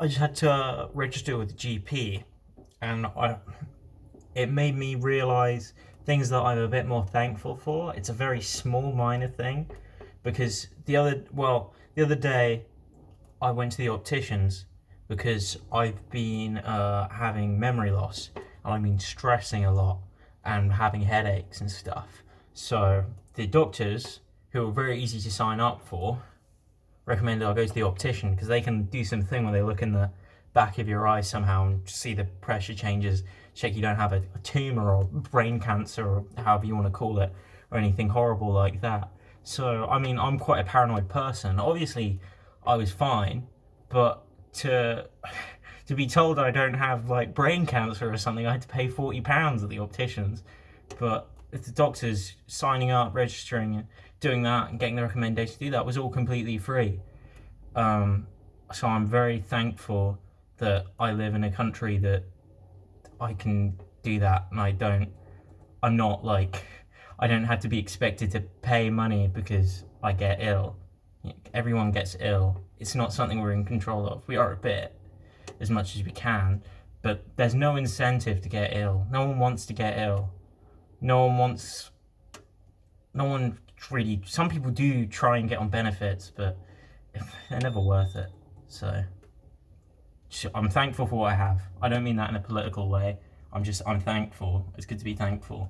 I just had to register with GP, and I, it made me realise things that I'm a bit more thankful for. It's a very small, minor thing, because the other, well, the other day, I went to the opticians because I've been uh, having memory loss, and I've been stressing a lot and having headaches and stuff. So the doctors, who are very easy to sign up for, recommended I go to the optician because they can do something where they look in the back of your eye somehow and see the pressure changes, check you don't have a, a tumour or brain cancer or however you want to call it, or anything horrible like that. So, I mean, I'm quite a paranoid person. Obviously, I was fine, but to to be told I don't have like brain cancer or something, I had to pay forty pounds at the opticians. But if the doctors signing up, registering, doing that, and getting the recommendation to do that was all completely free. Um, so I'm very thankful that I live in a country that I can do that, and I don't. I'm not like I don't have to be expected to pay money because I get ill. Everyone gets ill. It's not something we're in control of. We are a bit, as much as we can, but there's no incentive to get ill. No one wants to get ill no one wants, no one really, some people do try and get on benefits, but they're never worth it. So I'm thankful for what I have. I don't mean that in a political way. I'm just, I'm thankful. It's good to be thankful.